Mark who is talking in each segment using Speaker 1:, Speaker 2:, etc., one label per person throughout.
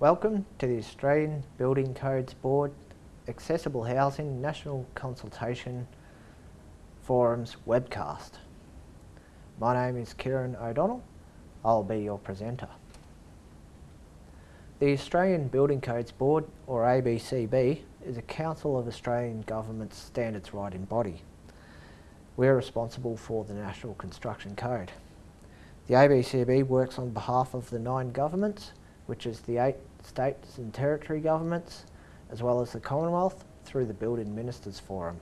Speaker 1: Welcome to the Australian Building Codes Board Accessible Housing National Consultation Forums webcast. My name is Kieran O'Donnell. I'll be your presenter. The Australian Building Codes Board, or ABCB, is a Council of Australian Government's standards writing body. We're responsible for the National Construction Code. The ABCB works on behalf of the nine governments, which is the eight states and territory governments, as well as the Commonwealth through the Building Ministers Forum.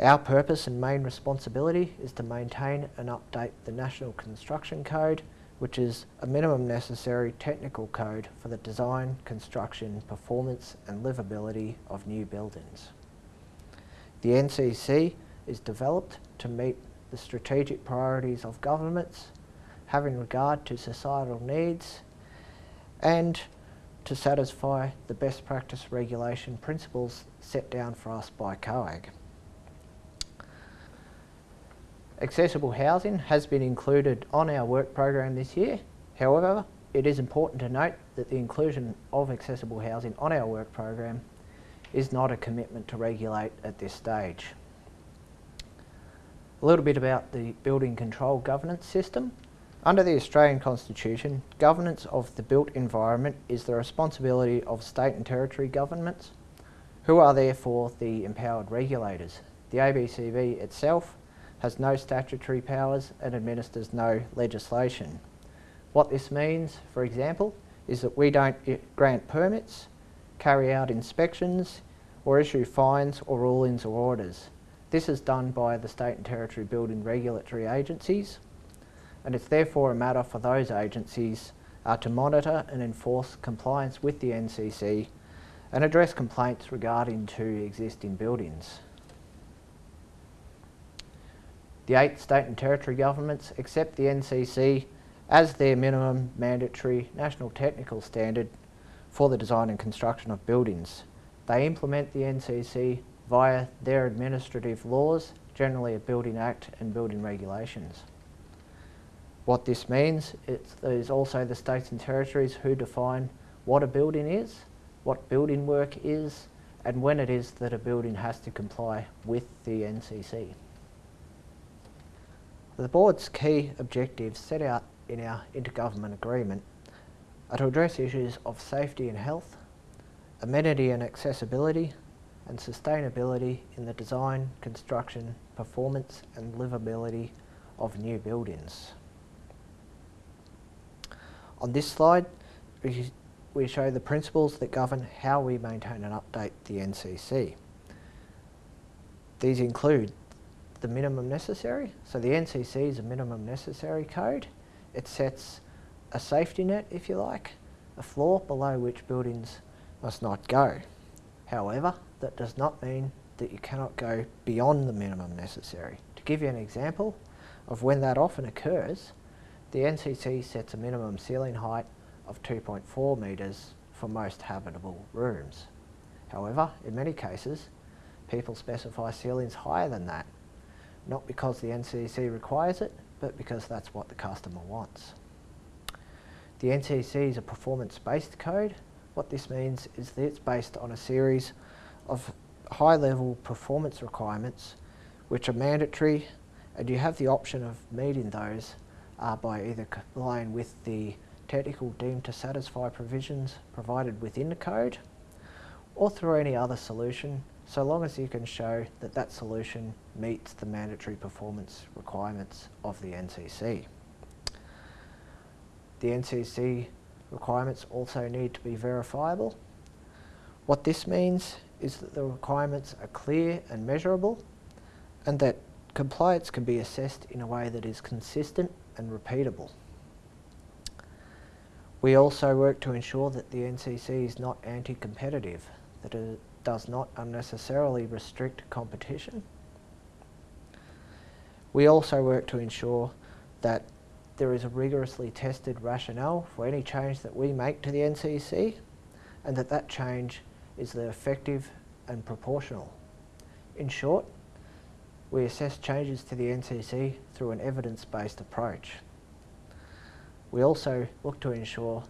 Speaker 1: Our purpose and main responsibility is to maintain and update the National Construction Code, which is a minimum necessary technical code for the design, construction, performance and livability of new buildings. The NCC is developed to meet the strategic priorities of governments, having regard to societal needs and to satisfy the best practice regulation principles set down for us by COAG. Accessible housing has been included on our work program this year. However, it is important to note that the inclusion of accessible housing on our work program is not a commitment to regulate at this stage. A little bit about the building control governance system. Under the Australian Constitution, governance of the built environment is the responsibility of state and territory governments, who are therefore the empowered regulators. The ABCB itself has no statutory powers and administers no legislation. What this means, for example, is that we don't grant permits, carry out inspections, or issue fines or rulings or orders. This is done by the state and territory building regulatory agencies and it's therefore a matter for those agencies uh, to monitor and enforce compliance with the NCC and address complaints regarding to existing buildings. The eight state and territory governments accept the NCC as their minimum mandatory national technical standard for the design and construction of buildings. They implement the NCC via their administrative laws, generally a Building Act and building regulations. What this means is also the states and territories who define what a building is, what building work is, and when it is that a building has to comply with the NCC. The board's key objectives set out in our intergovernment agreement are to address issues of safety and health, amenity and accessibility, and sustainability in the design, construction, performance and livability of new buildings. On this slide, we show the principles that govern how we maintain and update the NCC. These include the minimum necessary. So the NCC is a minimum necessary code. It sets a safety net, if you like, a floor below which buildings must not go. However, that does not mean that you cannot go beyond the minimum necessary. To give you an example of when that often occurs, the NCC sets a minimum ceiling height of 2.4 metres for most habitable rooms. However, in many cases, people specify ceilings higher than that, not because the NCC requires it, but because that's what the customer wants. The NCC is a performance-based code. What this means is that it's based on a series of high-level performance requirements which are mandatory and you have the option of meeting those uh, by either complying with the technical deemed to satisfy provisions provided within the code or through any other solution so long as you can show that that solution meets the mandatory performance requirements of the NCC. The NCC requirements also need to be verifiable. What this means is that the requirements are clear and measurable and that compliance can be assessed in a way that is consistent and repeatable. We also work to ensure that the NCC is not anti-competitive, that it does not unnecessarily restrict competition. We also work to ensure that there is a rigorously tested rationale for any change that we make to the NCC and that that change is effective and proportional. In short, we assess changes to the NCC through an evidence-based approach. We also look to ensure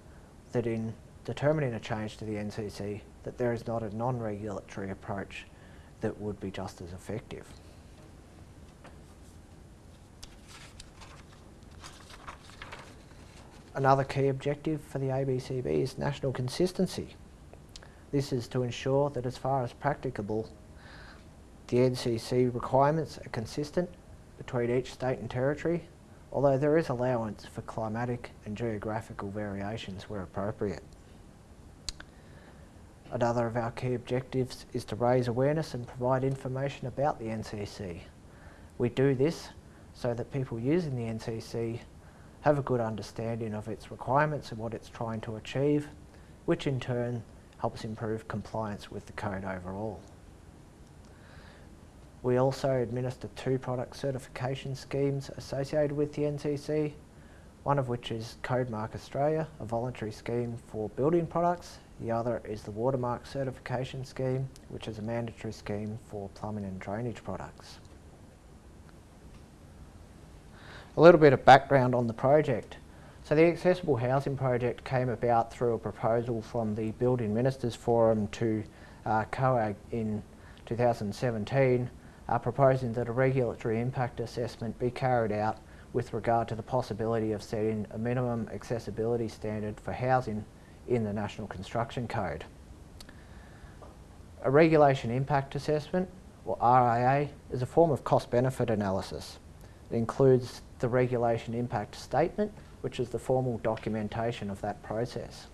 Speaker 1: that in determining a change to the NCC that there is not a non-regulatory approach that would be just as effective. Another key objective for the ABCB is national consistency. This is to ensure that as far as practicable, the NCC requirements are consistent between each state and territory, although there is allowance for climatic and geographical variations where appropriate. Another of our key objectives is to raise awareness and provide information about the NCC. We do this so that people using the NCC have a good understanding of its requirements and what it's trying to achieve, which in turn helps improve compliance with the code overall. We also administer two product certification schemes associated with the NCC, one of which is Codemark Australia, a voluntary scheme for building products. The other is the Watermark Certification Scheme, which is a mandatory scheme for plumbing and drainage products. A little bit of background on the project. So the Accessible Housing Project came about through a proposal from the Building Ministers Forum to uh, COAG in 2017, uh, proposing that a regulatory impact assessment be carried out with regard to the possibility of setting a minimum accessibility standard for housing in the National Construction Code. A regulation impact assessment, or RIA, is a form of cost-benefit analysis. It includes the regulation impact statement, which is the formal documentation of that process.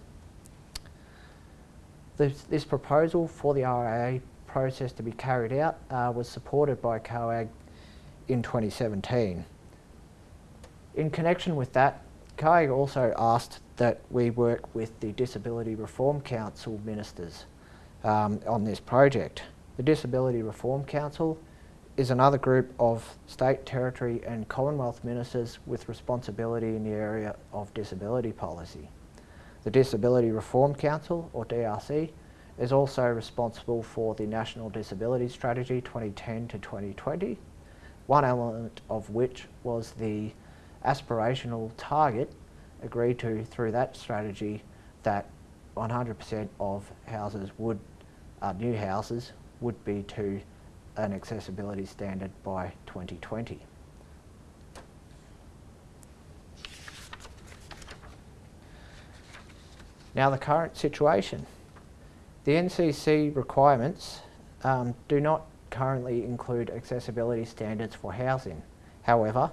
Speaker 1: This, this proposal for the RIA process to be carried out uh, was supported by COAG in 2017. In connection with that, COAG also asked that we work with the Disability Reform Council ministers um, on this project. The Disability Reform Council is another group of state, territory and Commonwealth ministers with responsibility in the area of disability policy. The Disability Reform Council, or DRC, is also responsible for the National Disability Strategy 2010 to 2020, one element of which was the aspirational target agreed to through that strategy that 100% of houses would, uh, new houses would be to an accessibility standard by 2020. Now the current situation. The NCC requirements um, do not currently include accessibility standards for housing. However,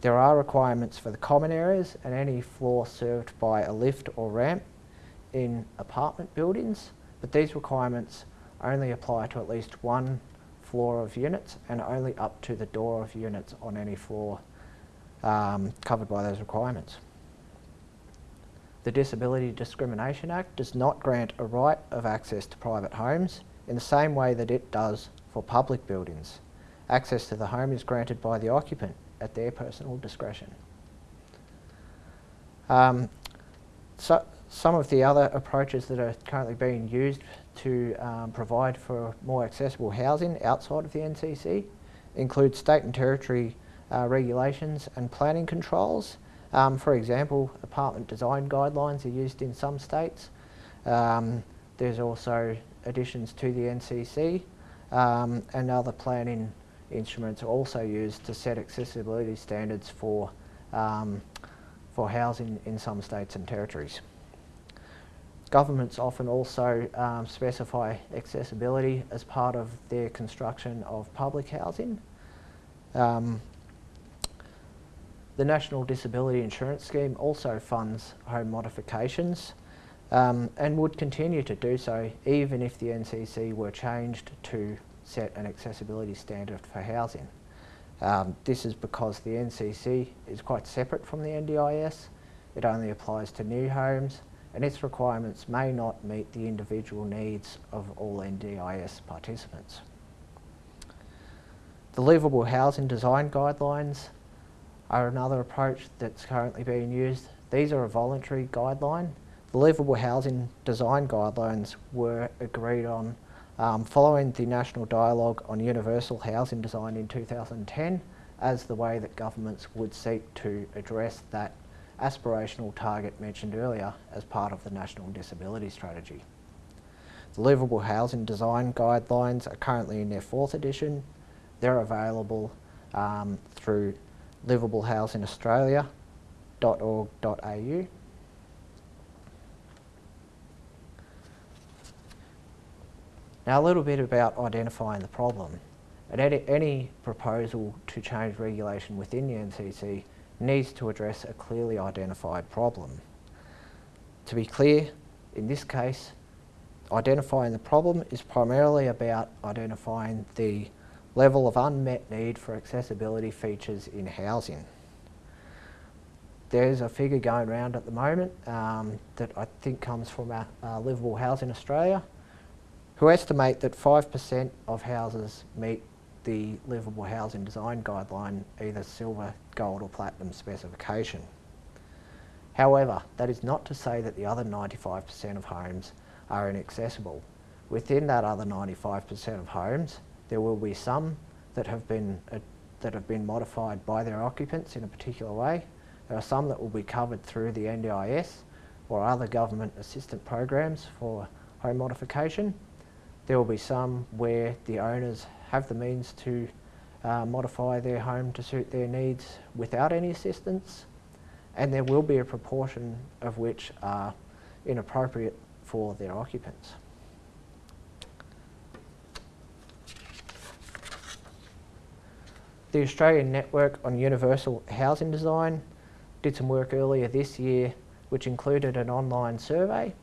Speaker 1: there are requirements for the common areas and any floor served by a lift or ramp in apartment buildings, but these requirements only apply to at least one floor of units and only up to the door of units on any floor um, covered by those requirements. The Disability Discrimination Act does not grant a right of access to private homes in the same way that it does for public buildings. Access to the home is granted by the occupant at their personal discretion. Um, so, some of the other approaches that are currently being used to um, provide for more accessible housing outside of the NCC include state and territory uh, regulations and planning controls. Um, for example, apartment design guidelines are used in some states. Um, there's also additions to the NCC um, and other planning instruments are also used to set accessibility standards for, um, for housing in some states and territories. Governments often also um, specify accessibility as part of their construction of public housing. The National Disability Insurance Scheme also funds home modifications um, and would continue to do so even if the NCC were changed to set an accessibility standard for housing. Um, this is because the NCC is quite separate from the NDIS. It only applies to new homes and its requirements may not meet the individual needs of all NDIS participants. The livable housing design guidelines are another approach that's currently being used. These are a voluntary guideline. The livable housing design guidelines were agreed on um, following the National Dialogue on Universal Housing Design in 2010 as the way that governments would seek to address that aspirational target mentioned earlier as part of the National Disability Strategy. The Livable Housing Design Guidelines are currently in their fourth edition. They're available um, through livablehousingaustralia.org.au Now a little bit about identifying the problem. And any, any proposal to change regulation within the NCC needs to address a clearly identified problem. To be clear, in this case, identifying the problem is primarily about identifying the level of unmet need for accessibility features in housing. There's a figure going around at the moment um, that I think comes from uh, Livable Housing Australia, who estimate that 5% of houses meet the Livable Housing Design Guideline, either silver, gold or platinum specification. However, that is not to say that the other 95% of homes are inaccessible. Within that other 95% of homes, there will be some that have been uh, that have been modified by their occupants in a particular way. There are some that will be covered through the NDIS or other government assistance programs for home modification. There will be some where the owners have the means to uh, modify their home to suit their needs without any assistance and there will be a proportion of which are inappropriate for their occupants. The Australian Network on Universal Housing Design did some work earlier this year which included an online survey.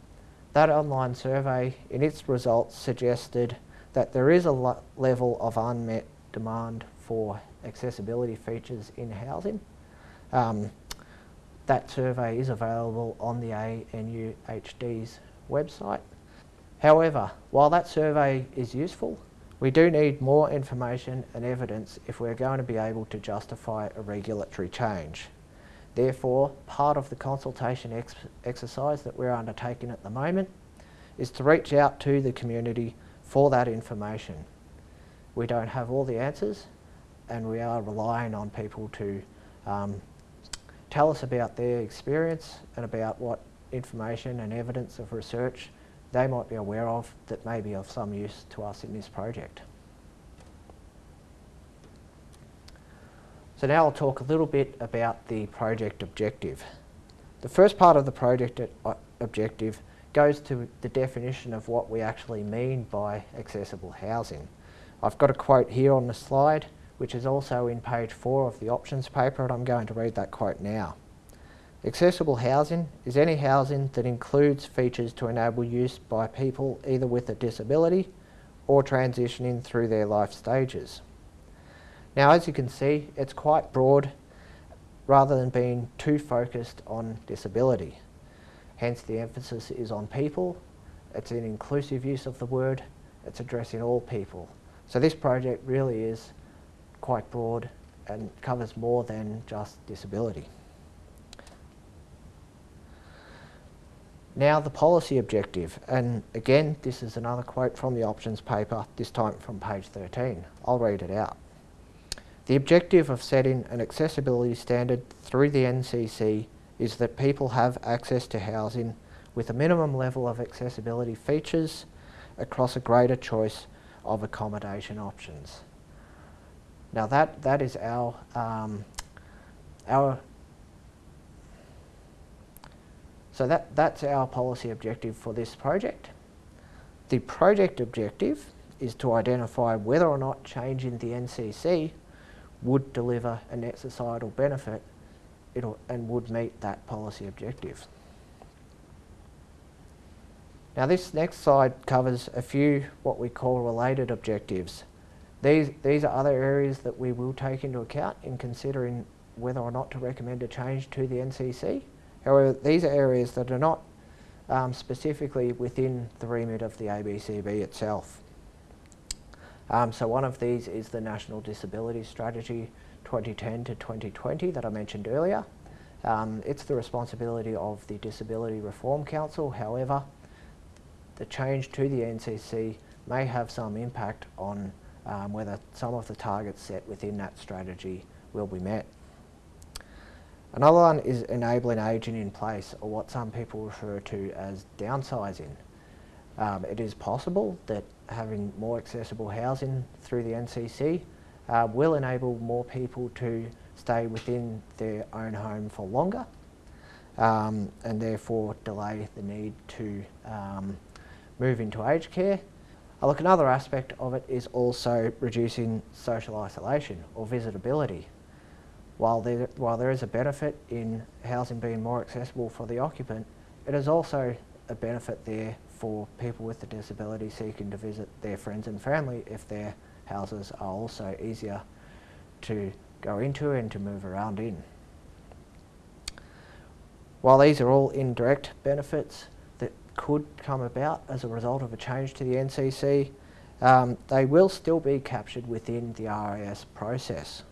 Speaker 1: That online survey in its results suggested that there is a level of unmet demand for accessibility features in housing. Um, that survey is available on the ANUHD's website. However, while that survey is useful, we do need more information and evidence if we're going to be able to justify a regulatory change. Therefore, part of the consultation ex exercise that we're undertaking at the moment is to reach out to the community for that information. We don't have all the answers and we are relying on people to um, tell us about their experience and about what information and evidence of research they might be aware of that may be of some use to us in this project. So now I'll talk a little bit about the project objective. The first part of the project uh, objective goes to the definition of what we actually mean by accessible housing. I've got a quote here on the slide which is also in page 4 of the options paper and I'm going to read that quote now. Accessible housing is any housing that includes features to enable use by people either with a disability or transitioning through their life stages. Now as you can see it's quite broad rather than being too focused on disability. Hence the emphasis is on people, it's an inclusive use of the word, it's addressing all people. So this project really is quite broad and covers more than just disability. Now the policy objective, and again this is another quote from the options paper, this time from page 13. I'll read it out. The objective of setting an accessibility standard through the NCC is that people have access to housing with a minimum level of accessibility features across a greater choice of accommodation options. Now that, that is our, um, our so that, that's our policy objective for this project. The project objective is to identify whether or not changing the NCC would deliver a net societal benefit and would meet that policy objective. Now this next slide covers a few what we call related objectives. These, these are other areas that we will take into account in considering whether or not to recommend a change to the NCC. However, these are areas that are not um, specifically within the remit of the ABCB itself. Um, so one of these is the National Disability Strategy 2010 to 2020 that I mentioned earlier. Um, it's the responsibility of the Disability Reform Council. However, the change to the NCC may have some impact on um, whether some of the targets set within that strategy will be met. Another one is enabling ageing in place, or what some people refer to as downsizing. Um, it is possible that having more accessible housing through the NCC uh, will enable more people to stay within their own home for longer um, and therefore delay the need to um, move into aged care. Uh, look, another aspect of it is also reducing social isolation or visitability. While there, while there is a benefit in housing being more accessible for the occupant, it is also a benefit there for people with a disability seeking to visit their friends and family if their houses are also easier to go into and to move around in. While these are all indirect benefits that could come about as a result of a change to the NCC, um, they will still be captured within the RIS process.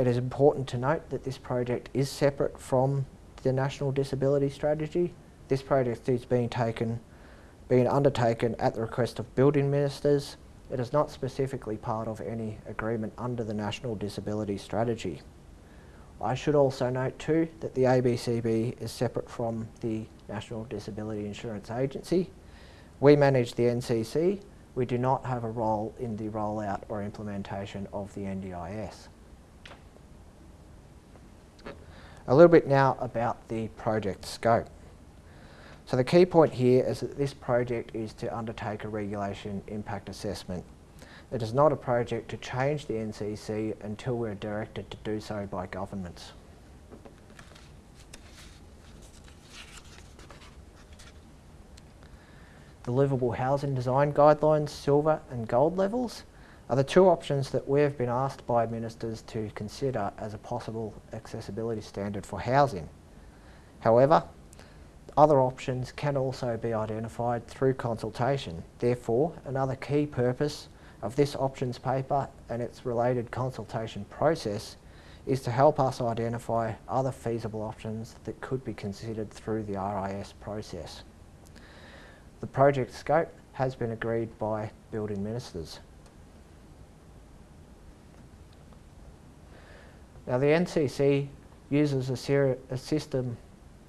Speaker 1: It is important to note that this project is separate from the National Disability Strategy. This project is being taken, being undertaken at the request of building ministers. It is not specifically part of any agreement under the National Disability Strategy. I should also note too that the ABCB is separate from the National Disability Insurance Agency. We manage the NCC. We do not have a role in the rollout or implementation of the NDIS. A little bit now about the project scope. So the key point here is that this project is to undertake a regulation impact assessment. It is not a project to change the NCC until we're directed to do so by governments. The livable housing design guidelines, silver and gold levels, are the two options that we have been asked by ministers to consider as a possible accessibility standard for housing. However, other options can also be identified through consultation. Therefore, another key purpose of this options paper and its related consultation process is to help us identify other feasible options that could be considered through the RIS process. The project scope has been agreed by building ministers. Now the NCC uses a, a system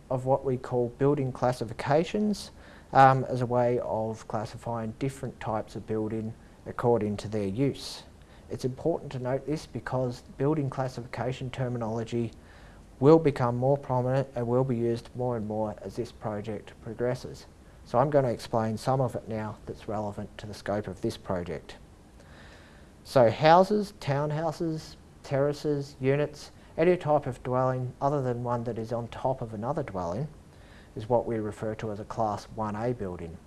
Speaker 1: of what we call building classifications um, as a way of classifying different types of building according to their use. It's important to note this because building classification terminology will become more prominent and will be used more and more as this project progresses. So I'm going to explain some of it now that's relevant to the scope of this project. So houses, townhouses, terraces, units, any type of dwelling other than one that is on top of another dwelling is what we refer to as a Class 1A building.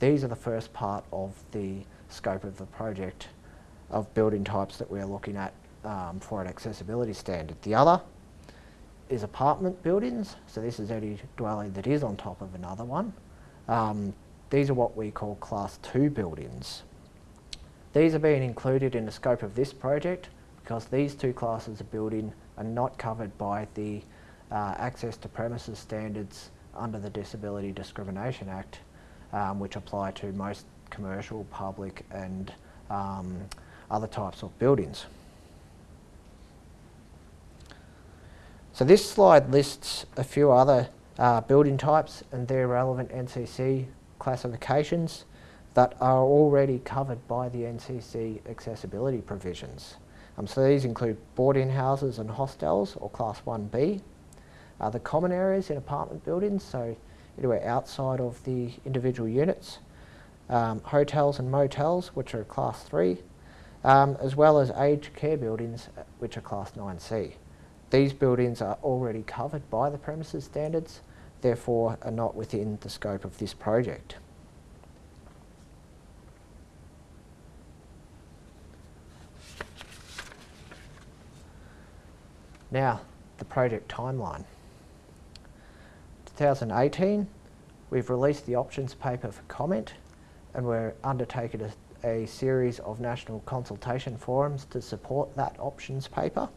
Speaker 1: These are the first part of the scope of the project of building types that we're looking at um, for an accessibility standard. The other is apartment buildings, so this is any dwelling that is on top of another one. Um, these are what we call Class 2 buildings. These are being included in the scope of this project because these two classes of building are not covered by the uh, access to premises standards under the Disability Discrimination Act, um, which apply to most commercial, public and um, other types of buildings. So this slide lists a few other uh, building types and their relevant NCC classifications that are already covered by the NCC accessibility provisions. Um, so these include boarding houses and hostels, or Class 1B. Uh, the common areas in apartment buildings, so anywhere outside of the individual units. Um, hotels and motels, which are Class 3, um, as well as aged care buildings, uh, which are Class 9C. These buildings are already covered by the premises standards, therefore are not within the scope of this project. Now, the project timeline. 2018, we've released the options paper for comment and we're undertaking a, a series of national consultation forums to support that options paper.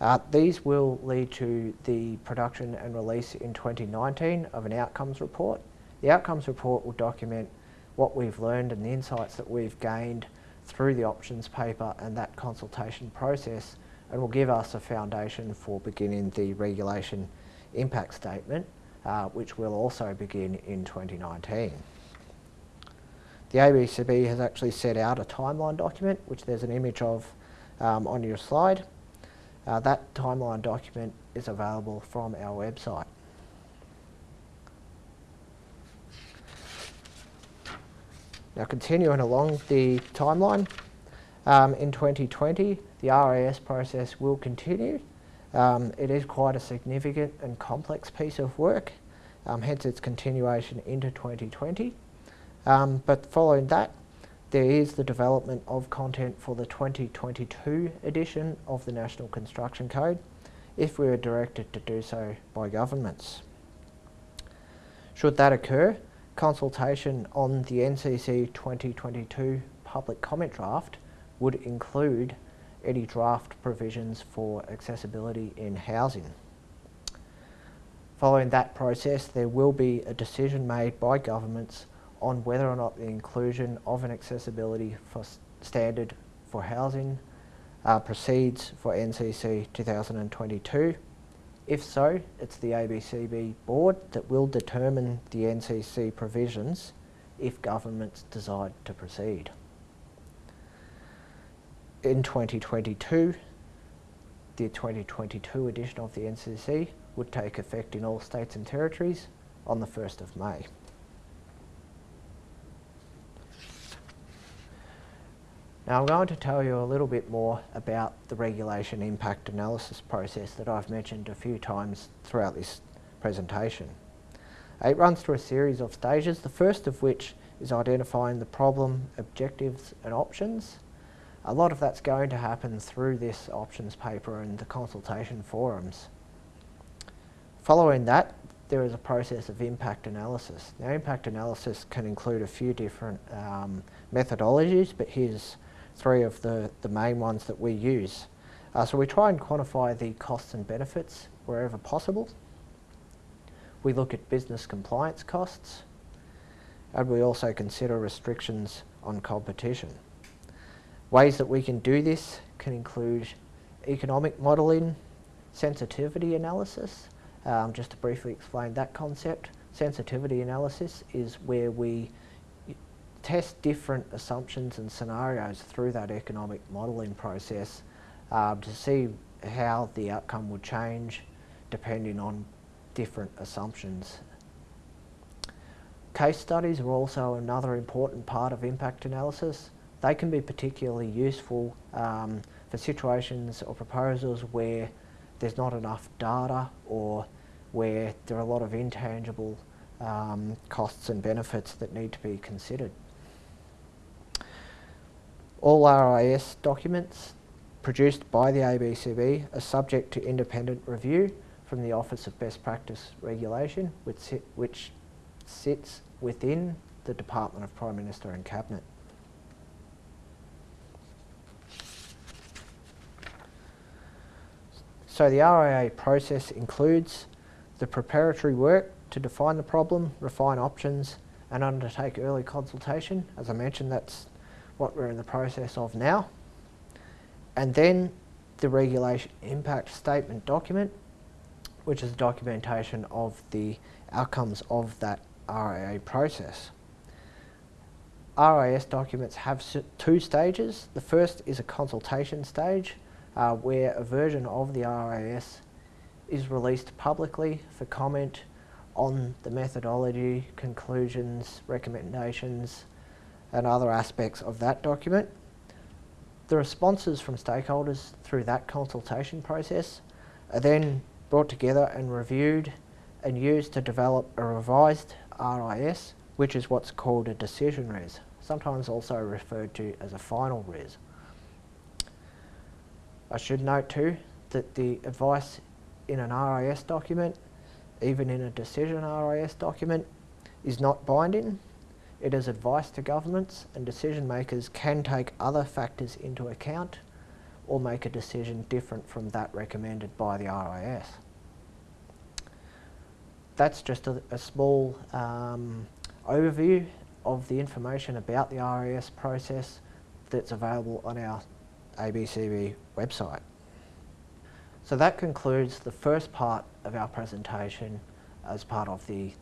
Speaker 1: Uh, these will lead to the production and release in 2019 of an outcomes report. The outcomes report will document what we've learned and the insights that we've gained through the options paper and that consultation process and will give us a foundation for beginning the regulation impact statement, uh, which will also begin in 2019. The ABCB has actually set out a timeline document, which there's an image of um, on your slide. Uh, that timeline document is available from our website. Now continuing along the timeline, um, in 2020 the RIS process will continue. Um, it is quite a significant and complex piece of work, um, hence its continuation into 2020. Um, but following that, there is the development of content for the 2022 edition of the National Construction Code, if we are directed to do so by governments. Should that occur, consultation on the NCC 2022 public comment draft would include any draft provisions for accessibility in housing. Following that process, there will be a decision made by governments on whether or not the inclusion of an accessibility for standard for housing uh, proceeds for NCC 2022 if so, it's the ABCB board that will determine the NCC provisions if governments decide to proceed. In 2022, the 2022 edition of the NCC would take effect in all states and territories on the 1st of May. Now I'm going to tell you a little bit more about the regulation impact analysis process that I've mentioned a few times throughout this presentation. It runs through a series of stages, the first of which is identifying the problem, objectives and options. A lot of that's going to happen through this options paper and the consultation forums. Following that, there is a process of impact analysis. Now impact analysis can include a few different um, methodologies, but here's three of the, the main ones that we use. Uh, so we try and quantify the costs and benefits wherever possible. We look at business compliance costs and we also consider restrictions on competition. Ways that we can do this can include economic modelling, sensitivity analysis. Um, just to briefly explain that concept, sensitivity analysis is where we test different assumptions and scenarios through that economic modelling process um, to see how the outcome would change depending on different assumptions. Case studies are also another important part of impact analysis. They can be particularly useful um, for situations or proposals where there's not enough data or where there are a lot of intangible um, costs and benefits that need to be considered. All RIS documents produced by the ABCB are subject to independent review from the Office of Best Practice Regulation, which, sit, which sits within the Department of Prime Minister and Cabinet. So the RIA process includes the preparatory work to define the problem, refine options and undertake early consultation. As I mentioned, that's what we're in the process of now. And then the regulation impact statement document, which is documentation of the outcomes of that RIA process. RIS documents have two stages. The first is a consultation stage, uh, where a version of the RIS is released publicly for comment on the methodology, conclusions, recommendations, and other aspects of that document. The responses from stakeholders through that consultation process are then brought together and reviewed and used to develop a revised RIS, which is what's called a decision RIS, sometimes also referred to as a final RIS. I should note too that the advice in an RIS document, even in a decision RIS document, is not binding it is advice to governments and decision makers can take other factors into account or make a decision different from that recommended by the RIS. That's just a, a small um, overview of the information about the RIS process that's available on our ABCB website. So that concludes the first part of our presentation as part of the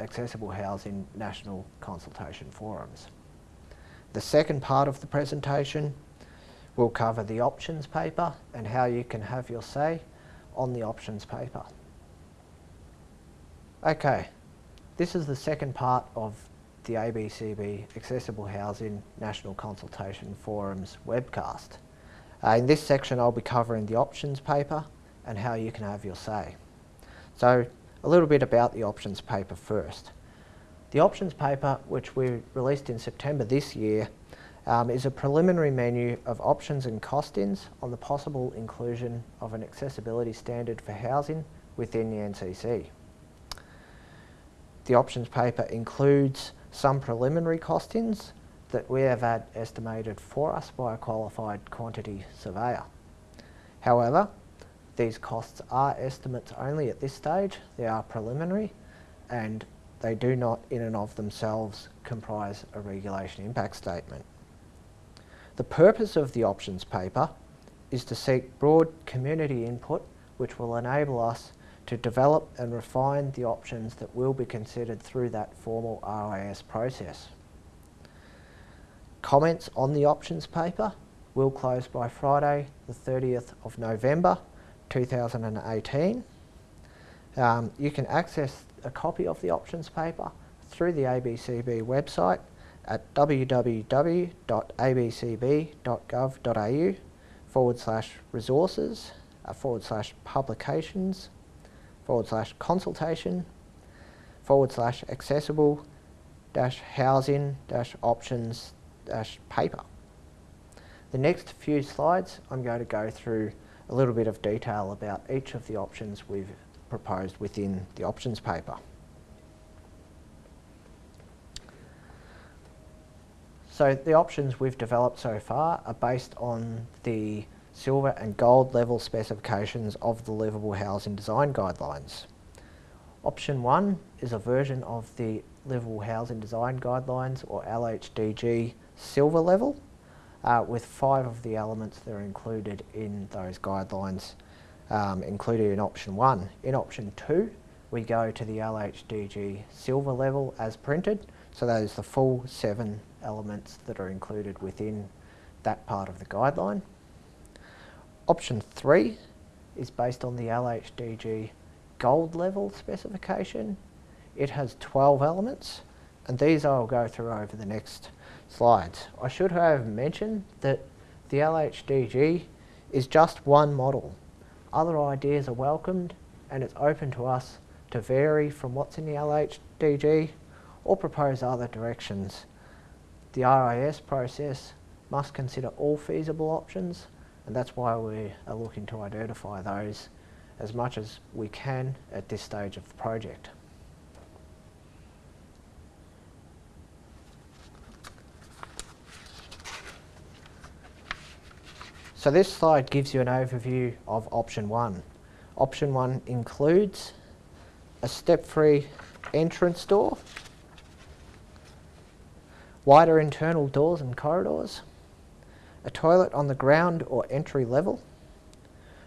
Speaker 1: Accessible Housing National Consultation Forums. The second part of the presentation will cover the options paper and how you can have your say on the options paper. Okay, this is the second part of the ABCB Accessible Housing National Consultation Forums webcast. Uh, in this section I'll be covering the options paper and how you can have your say. So a little bit about the options paper first. The options paper, which we released in September this year, um, is a preliminary menu of options and costings on the possible inclusion of an accessibility standard for housing within the NCC. The options paper includes some preliminary costings that we have had estimated for us by a qualified quantity surveyor. However, these costs are estimates only at this stage, they are preliminary and they do not in and of themselves comprise a regulation impact statement. The purpose of the options paper is to seek broad community input which will enable us to develop and refine the options that will be considered through that formal RIS process. Comments on the options paper will close by Friday the 30th of November 2018. Um, you can access a copy of the options paper through the ABCB website at www.abcb.gov.au forward slash resources uh, forward slash publications forward slash consultation forward slash accessible dash housing dash options paper. The next few slides I'm going to go through a little bit of detail about each of the options we've proposed within the options paper. So the options we've developed so far are based on the silver and gold level specifications of the Livable Housing Design Guidelines. Option 1 is a version of the Livable Housing Design Guidelines or LHDG silver level uh, with five of the elements that are included in those guidelines um, included in option 1. In option 2 we go to the LHDG silver level as printed so that is the full seven elements that are included within that part of the guideline. Option 3 is based on the LHDG gold level specification. It has 12 elements and these I'll go through over the next slides. I should have mentioned that the LHDG is just one model. Other ideas are welcomed and it's open to us to vary from what's in the LHDG or propose other directions. The RIS process must consider all feasible options and that's why we are looking to identify those as much as we can at this stage of the project. So this slide gives you an overview of option one. Option one includes a step-free entrance door wider internal doors and corridors, a toilet on the ground or entry level,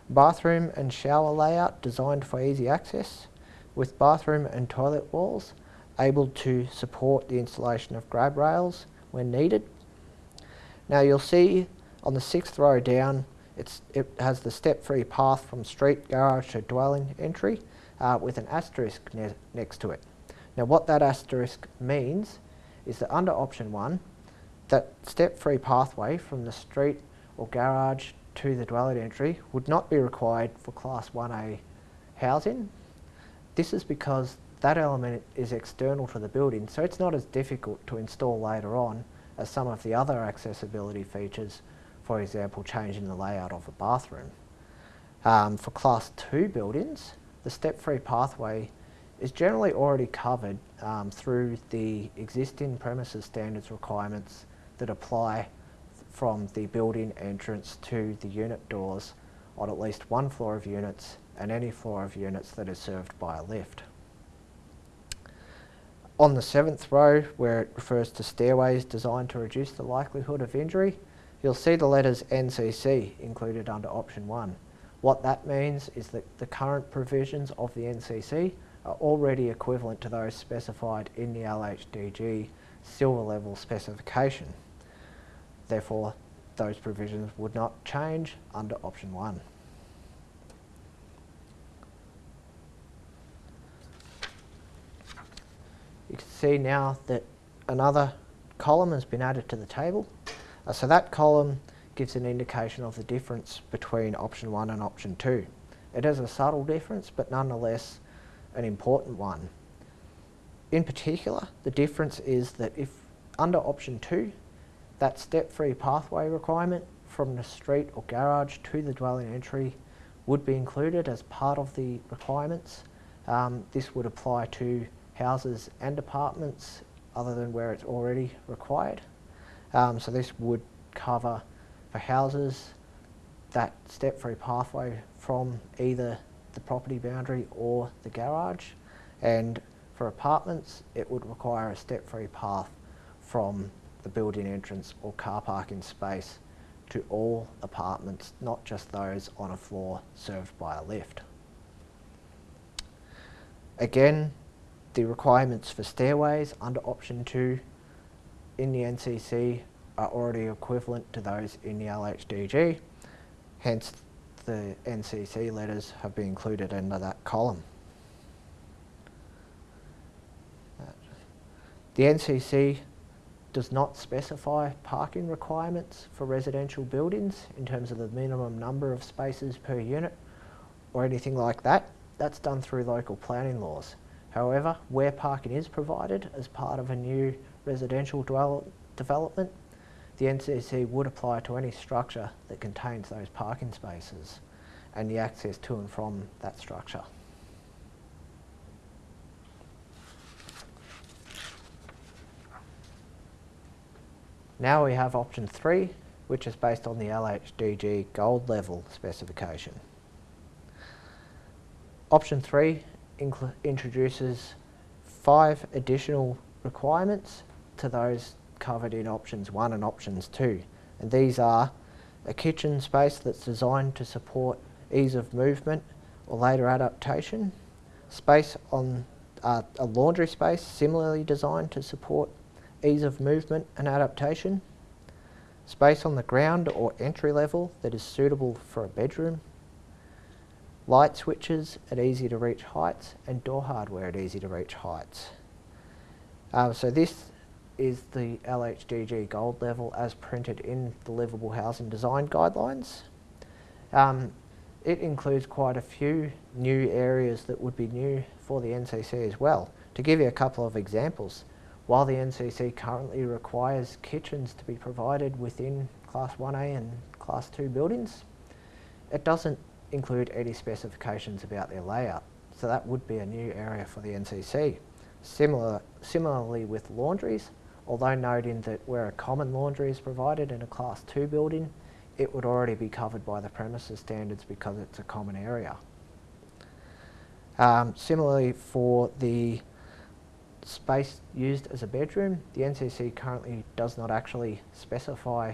Speaker 1: bathroom and shower layout designed for easy access, with bathroom and toilet walls able to support the installation of grab rails when needed. Now you'll see on the sixth row down it has the step-free path from street garage to dwelling entry uh, with an asterisk ne next to it. Now what that asterisk means is that under option one, that step-free pathway from the street or garage to the dwelling entry would not be required for class 1A housing. This is because that element is external to the building, so it's not as difficult to install later on as some of the other accessibility features, for example, changing the layout of a bathroom. Um, for class 2 buildings, the step-free pathway is generally already covered um, through the existing premises standards requirements that apply from the building entrance to the unit doors on at least one floor of units and any floor of units that is served by a lift. On the seventh row, where it refers to stairways designed to reduce the likelihood of injury, you'll see the letters NCC included under option 1. What that means is that the current provisions of the NCC are already equivalent to those specified in the LHDG silver level specification. Therefore, those provisions would not change under option 1. You can see now that another column has been added to the table. Uh, so that column gives an indication of the difference between option 1 and option 2. It is a subtle difference, but nonetheless an important one. In particular, the difference is that if under option 2, that step-free pathway requirement from the street or garage to the dwelling entry would be included as part of the requirements. Um, this would apply to houses and apartments other than where it's already required. Um, so this would cover for houses that step-free pathway from either the property boundary or the garage and for apartments it would require a step-free path from the building entrance or car parking space to all apartments, not just those on a floor served by a lift. Again, the requirements for stairways under option 2 in the NCC are already equivalent to those in the LHDG, hence the NCC letters have been included under that column. The NCC does not specify parking requirements for residential buildings in terms of the minimum number of spaces per unit or anything like that. That's done through local planning laws. However, where parking is provided as part of a new residential development, the NCC would apply to any structure that contains those parking spaces and the access to and from that structure. Now we have option 3, which is based on the LHDG gold level specification. Option 3 introduces five additional requirements to those covered in options 1 and options 2. And these are a kitchen space that's designed to support ease of movement or later adaptation, space on uh, a laundry space similarly designed to support ease of movement and adaptation, space on the ground or entry level that is suitable for a bedroom, light switches at easy to reach heights and door hardware at easy to reach heights. Uh, so this is the LHDG gold level as printed in the livable housing design guidelines. Um, it includes quite a few new areas that would be new for the NCC as well. To give you a couple of examples, while the NCC currently requires kitchens to be provided within Class 1A and Class 2 buildings, it doesn't include any specifications about their layout. So that would be a new area for the NCC. Similar, similarly with laundries, although noting that where a common laundry is provided in a Class 2 building, it would already be covered by the premises standards because it's a common area. Um, similarly for the space used as a bedroom, the NCC currently does not actually specify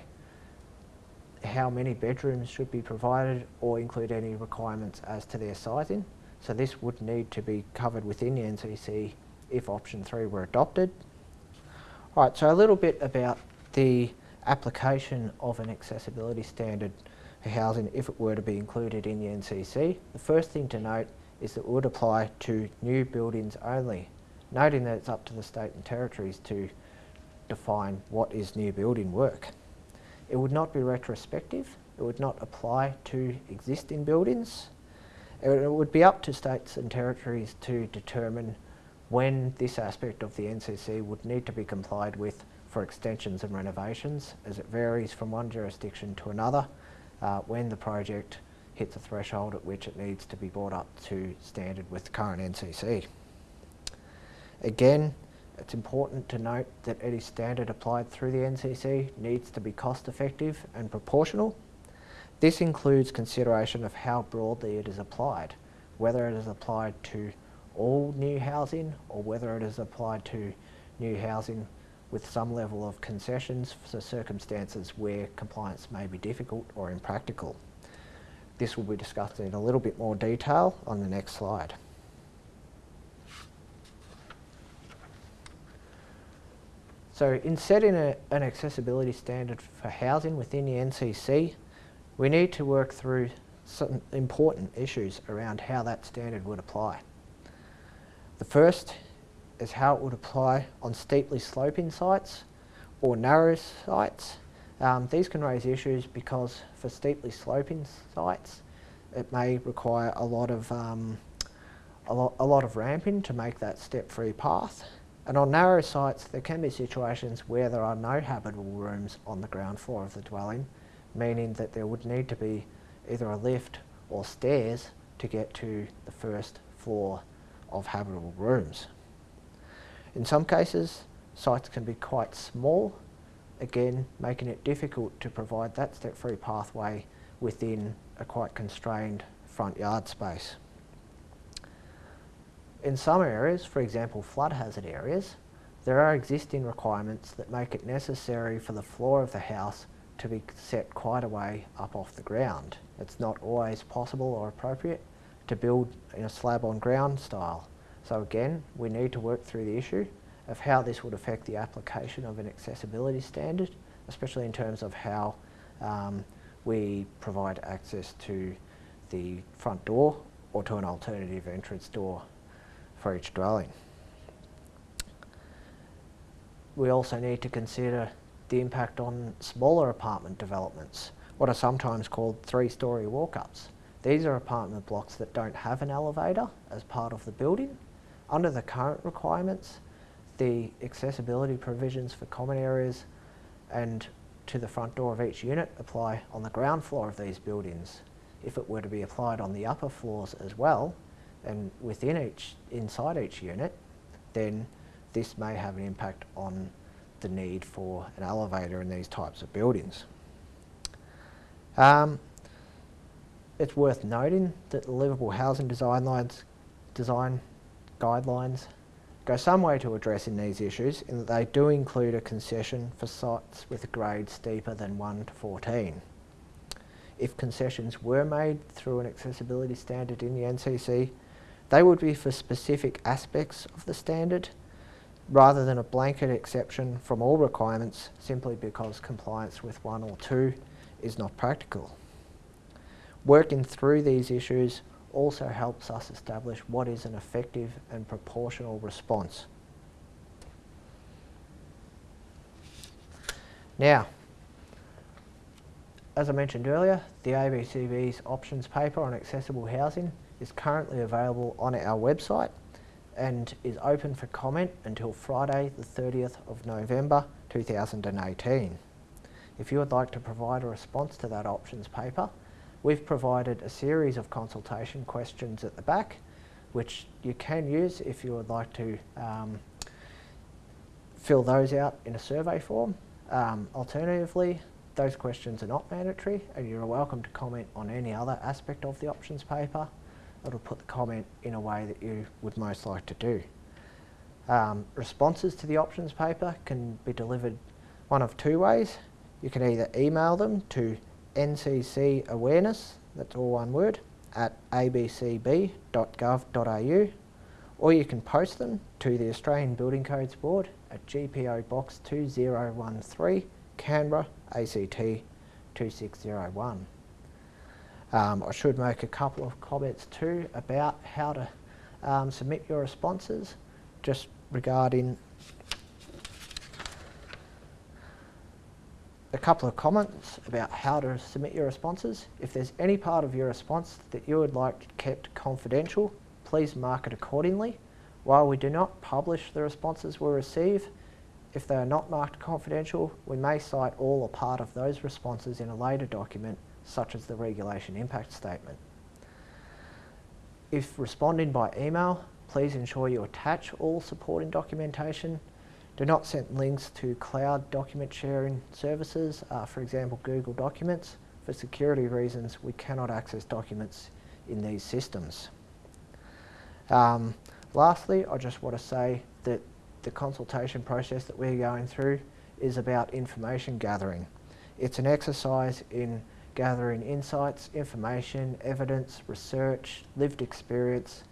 Speaker 1: how many bedrooms should be provided or include any requirements as to their sizing. So this would need to be covered within the NCC if option 3 were adopted. Right, so a little bit about the application of an accessibility standard for housing if it were to be included in the NCC. The first thing to note is that it would apply to new buildings only noting that it's up to the state and territories to define what is new building work. It would not be retrospective, it would not apply to existing buildings. It would be up to states and territories to determine when this aspect of the NCC would need to be complied with for extensions and renovations as it varies from one jurisdiction to another uh, when the project hits a threshold at which it needs to be brought up to standard with the current NCC. Again, it's important to note that any standard applied through the NCC needs to be cost effective and proportional. This includes consideration of how broadly it is applied, whether it is applied to all new housing or whether it is applied to new housing with some level of concessions for circumstances where compliance may be difficult or impractical. This will be discussed in a little bit more detail on the next slide. So in setting a, an accessibility standard for housing within the NCC, we need to work through some important issues around how that standard would apply. The first is how it would apply on steeply sloping sites or narrow sites. Um, these can raise issues because for steeply sloping sites, it may require a lot of um, a, lot, a lot of ramping to make that step-free path. And on narrow sites, there can be situations where there are no habitable rooms on the ground floor of the dwelling, meaning that there would need to be either a lift or stairs to get to the first floor of habitable rooms. In some cases, sites can be quite small, again making it difficult to provide that step-free pathway within a quite constrained front yard space. In some areas, for example flood hazard areas, there are existing requirements that make it necessary for the floor of the house to be set quite a way up off the ground. It's not always possible or appropriate to build in a slab on ground style. So again, we need to work through the issue of how this would affect the application of an accessibility standard, especially in terms of how um, we provide access to the front door or to an alternative entrance door for each dwelling. We also need to consider the impact on smaller apartment developments, what are sometimes called three-storey walk-ups. These are apartment blocks that don't have an elevator as part of the building. Under the current requirements, the accessibility provisions for common areas and to the front door of each unit apply on the ground floor of these buildings. If it were to be applied on the upper floors as well, and within each, inside each unit, then this may have an impact on the need for an elevator in these types of buildings. Um, it's worth noting that the livable housing design lines, design guidelines go some way to addressing these issues in that they do include a concession for sites with grades steeper than 1 to 14. If concessions were made through an accessibility standard in the NCC, they would be for specific aspects of the standard rather than a blanket exception from all requirements simply because compliance with one or two is not practical. Working through these issues also helps us establish what is an effective and proportional response. Now, as I mentioned earlier, the ABCB's options paper on accessible housing is currently available on our website and is open for comment until Friday the 30th of November 2018. If you would like to provide a response to that options paper, we've provided a series of consultation questions at the back which you can use if you would like to um, fill those out in a survey form. Um, alternatively, those questions are not mandatory and you're welcome to comment on any other aspect of the options paper it'll put the comment in a way that you would most like to do. Um, responses to the options paper can be delivered one of two ways. You can either email them to NCC awareness, that's all one word, at abcb.gov.au or you can post them to the Australian Building Codes Board at GPO Box 2013, Canberra, ACT 2601. Um, I should make a couple of comments too about how to um, submit your responses, just regarding a couple of comments about how to submit your responses. If there's any part of your response that you would like kept confidential, please mark it accordingly. While we do not publish the responses we receive, if they are not marked confidential, we may cite all or part of those responses in a later document such as the regulation impact statement. If responding by email, please ensure you attach all supporting documentation. Do not send links to cloud document sharing services, uh, for example Google Documents. For security reasons, we cannot access documents in these systems. Um, lastly, I just want to say that the consultation process that we're going through is about information gathering. It's an exercise in gathering insights, information, evidence, research, lived experience,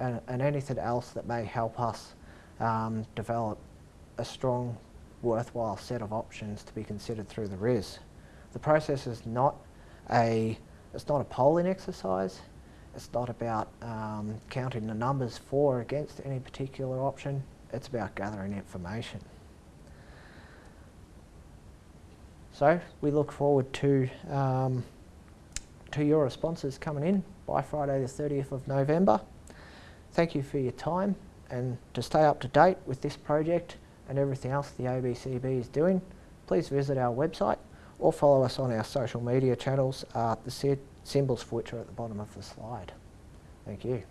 Speaker 1: and, and anything else that may help us um, develop a strong, worthwhile set of options to be considered through the RIS. The process is not a, it's not a polling exercise. It's not about um, counting the numbers for or against any particular option. It's about gathering information. So we look forward to um, to your responses coming in by Friday the 30th of November. Thank you for your time and to stay up to date with this project and everything else the ABCB is doing, please visit our website or follow us on our social media channels, uh, the symbols for which are at the bottom of the slide. Thank you.